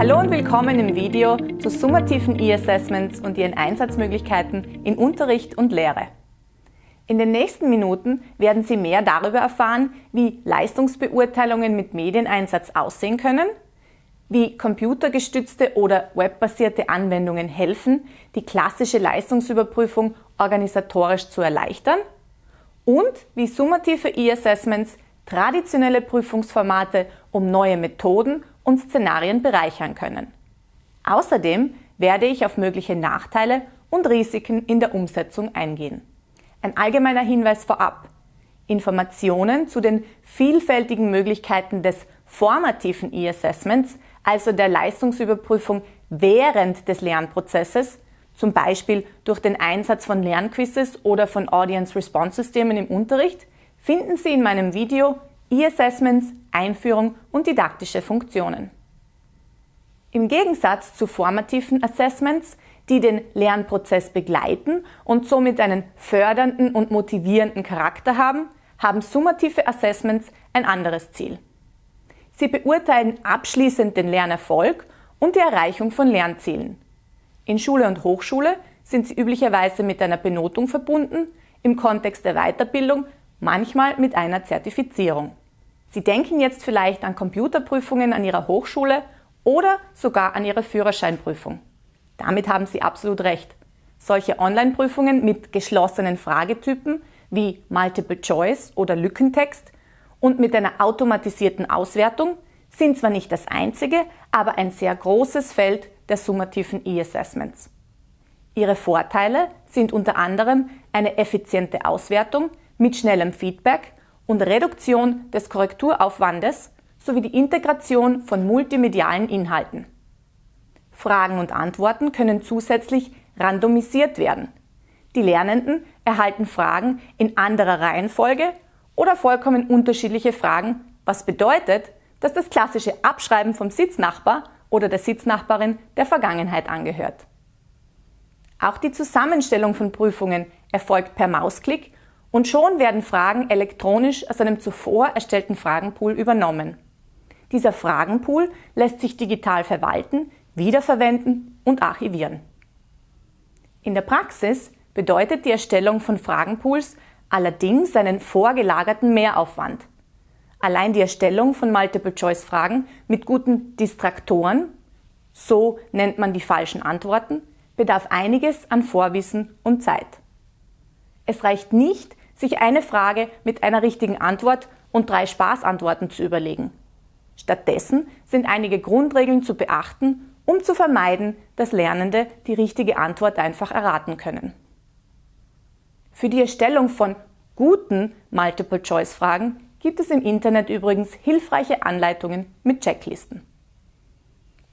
Hallo und willkommen im Video zu summativen E-Assessments und ihren Einsatzmöglichkeiten in Unterricht und Lehre. In den nächsten Minuten werden Sie mehr darüber erfahren, wie Leistungsbeurteilungen mit Medieneinsatz aussehen können, wie computergestützte oder webbasierte Anwendungen helfen, die klassische Leistungsüberprüfung organisatorisch zu erleichtern und wie summative E-Assessments traditionelle Prüfungsformate um neue Methoden und Szenarien bereichern können. Außerdem werde ich auf mögliche Nachteile und Risiken in der Umsetzung eingehen. Ein allgemeiner Hinweis vorab. Informationen zu den vielfältigen Möglichkeiten des formativen E-Assessments, also der Leistungsüberprüfung während des Lernprozesses, zum Beispiel durch den Einsatz von Lernquizzes oder von Audience Response Systemen im Unterricht, finden Sie in meinem Video E-Assessments, Einführung und didaktische Funktionen. Im Gegensatz zu formativen Assessments, die den Lernprozess begleiten und somit einen fördernden und motivierenden Charakter haben, haben summative Assessments ein anderes Ziel. Sie beurteilen abschließend den Lernerfolg und die Erreichung von Lernzielen. In Schule und Hochschule sind sie üblicherweise mit einer Benotung verbunden, im Kontext der Weiterbildung manchmal mit einer Zertifizierung. Sie denken jetzt vielleicht an Computerprüfungen an Ihrer Hochschule oder sogar an Ihre Führerscheinprüfung. Damit haben Sie absolut recht. Solche Online-Prüfungen mit geschlossenen Fragetypen wie Multiple Choice oder Lückentext und mit einer automatisierten Auswertung sind zwar nicht das einzige, aber ein sehr großes Feld der summativen E-Assessments. Ihre Vorteile sind unter anderem eine effiziente Auswertung mit schnellem Feedback und Reduktion des Korrekturaufwandes sowie die Integration von multimedialen Inhalten. Fragen und Antworten können zusätzlich randomisiert werden. Die Lernenden erhalten Fragen in anderer Reihenfolge oder vollkommen unterschiedliche Fragen, was bedeutet, dass das klassische Abschreiben vom Sitznachbar oder der Sitznachbarin der Vergangenheit angehört. Auch die Zusammenstellung von Prüfungen erfolgt per Mausklick und schon werden Fragen elektronisch aus einem zuvor erstellten Fragenpool übernommen. Dieser Fragenpool lässt sich digital verwalten, wiederverwenden und archivieren. In der Praxis bedeutet die Erstellung von Fragenpools allerdings einen vorgelagerten Mehraufwand. Allein die Erstellung von Multiple-Choice-Fragen mit guten Distraktoren, so nennt man die falschen Antworten, bedarf einiges an Vorwissen und Zeit. Es reicht nicht, sich eine Frage mit einer richtigen Antwort und drei Spaßantworten zu überlegen. Stattdessen sind einige Grundregeln zu beachten, um zu vermeiden, dass Lernende die richtige Antwort einfach erraten können. Für die Erstellung von guten Multiple-Choice-Fragen gibt es im Internet übrigens hilfreiche Anleitungen mit Checklisten.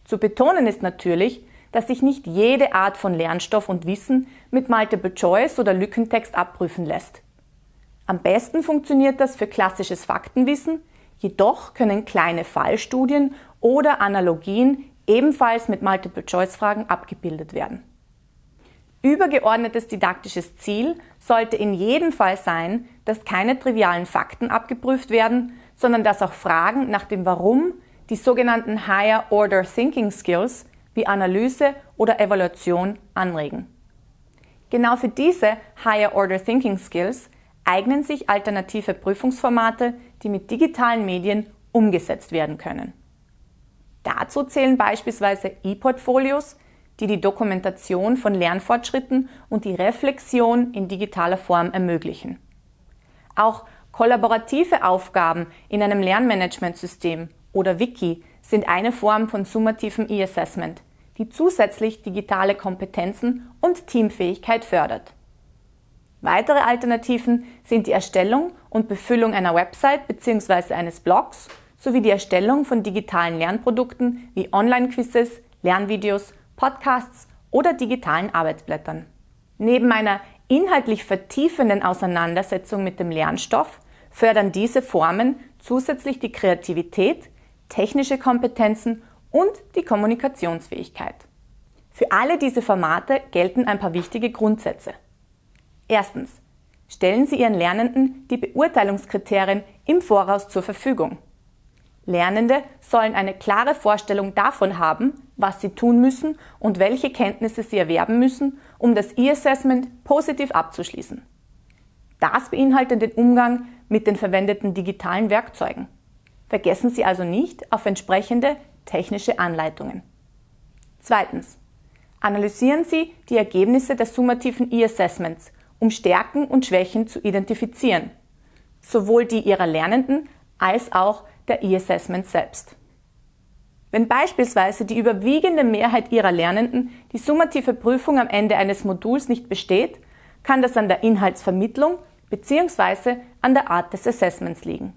Zu betonen ist natürlich, dass sich nicht jede Art von Lernstoff und Wissen mit Multiple Choice oder Lückentext abprüfen lässt. Am besten funktioniert das für klassisches Faktenwissen, jedoch können kleine Fallstudien oder Analogien ebenfalls mit Multiple-Choice-Fragen abgebildet werden. Übergeordnetes didaktisches Ziel sollte in jedem Fall sein, dass keine trivialen Fakten abgeprüft werden, sondern dass auch Fragen nach dem Warum, die sogenannten Higher Order Thinking Skills wie Analyse oder Evaluation anregen. Genau für diese Higher Order Thinking Skills eignen sich alternative Prüfungsformate, die mit digitalen Medien umgesetzt werden können. Dazu zählen beispielsweise E-Portfolios, die die Dokumentation von Lernfortschritten und die Reflexion in digitaler Form ermöglichen. Auch kollaborative Aufgaben in einem Lernmanagementsystem oder Wiki sind eine Form von summativem E-Assessment, die zusätzlich digitale Kompetenzen und Teamfähigkeit fördert. Weitere Alternativen sind die Erstellung und Befüllung einer Website bzw. eines Blogs sowie die Erstellung von digitalen Lernprodukten wie Online-Quizzes, Lernvideos, Podcasts oder digitalen Arbeitsblättern. Neben einer inhaltlich vertiefenden Auseinandersetzung mit dem Lernstoff fördern diese Formen zusätzlich die Kreativität, technische Kompetenzen und die Kommunikationsfähigkeit. Für alle diese Formate gelten ein paar wichtige Grundsätze. Erstens. Stellen Sie Ihren Lernenden die Beurteilungskriterien im Voraus zur Verfügung. Lernende sollen eine klare Vorstellung davon haben, was sie tun müssen und welche Kenntnisse sie erwerben müssen, um das E-Assessment positiv abzuschließen. Das beinhaltet den Umgang mit den verwendeten digitalen Werkzeugen. Vergessen Sie also nicht auf entsprechende technische Anleitungen. Zweitens. Analysieren Sie die Ergebnisse der summativen E-Assessments, um Stärken und Schwächen zu identifizieren, sowohl die Ihrer Lernenden als auch der E-Assessments selbst. Wenn beispielsweise die überwiegende Mehrheit Ihrer Lernenden die summative Prüfung am Ende eines Moduls nicht besteht, kann das an der Inhaltsvermittlung bzw. an der Art des Assessments liegen.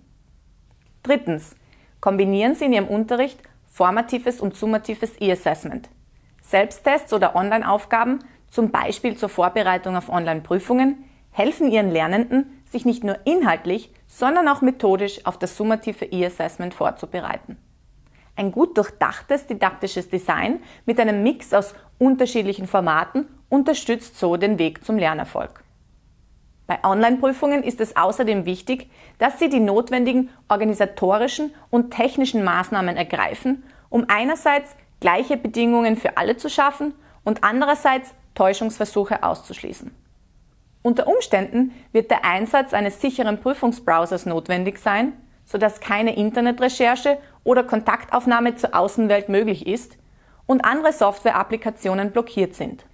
Drittens. Kombinieren Sie in Ihrem Unterricht formatives und summatives E-Assessment. Selbsttests oder Online-Aufgaben, zum Beispiel zur Vorbereitung auf Online-Prüfungen, helfen Ihren Lernenden, sich nicht nur inhaltlich, sondern auch methodisch auf das summative E-Assessment vorzubereiten. Ein gut durchdachtes didaktisches Design mit einem Mix aus unterschiedlichen Formaten unterstützt so den Weg zum Lernerfolg. Bei Online-Prüfungen ist es außerdem wichtig, dass Sie die notwendigen organisatorischen und technischen Maßnahmen ergreifen, um einerseits gleiche Bedingungen für alle zu schaffen und andererseits Täuschungsversuche auszuschließen. Unter Umständen wird der Einsatz eines sicheren Prüfungsbrowsers notwendig sein, sodass keine Internetrecherche oder Kontaktaufnahme zur Außenwelt möglich ist und andere Software-Applikationen blockiert sind.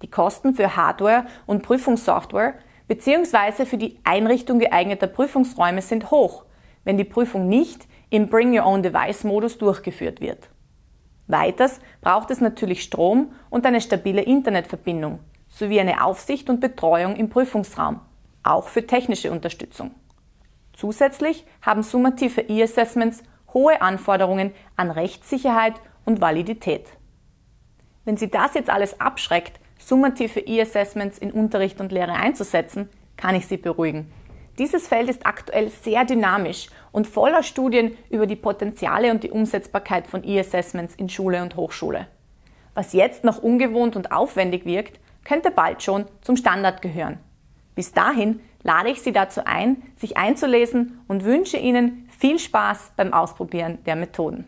Die Kosten für Hardware und Prüfungssoftware bzw. für die Einrichtung geeigneter Prüfungsräume sind hoch, wenn die Prüfung nicht im Bring Your Own Device-Modus durchgeführt wird. Weiters braucht es natürlich Strom und eine stabile Internetverbindung sowie eine Aufsicht und Betreuung im Prüfungsraum, auch für technische Unterstützung. Zusätzlich haben summative E-Assessments hohe Anforderungen an Rechtssicherheit und Validität. Wenn Sie das jetzt alles abschreckt, summative E-Assessments in Unterricht und Lehre einzusetzen, kann ich Sie beruhigen. Dieses Feld ist aktuell sehr dynamisch und voller Studien über die Potenziale und die Umsetzbarkeit von E-Assessments in Schule und Hochschule. Was jetzt noch ungewohnt und aufwendig wirkt, könnte bald schon zum Standard gehören. Bis dahin lade ich Sie dazu ein, sich einzulesen und wünsche Ihnen viel Spaß beim Ausprobieren der Methoden.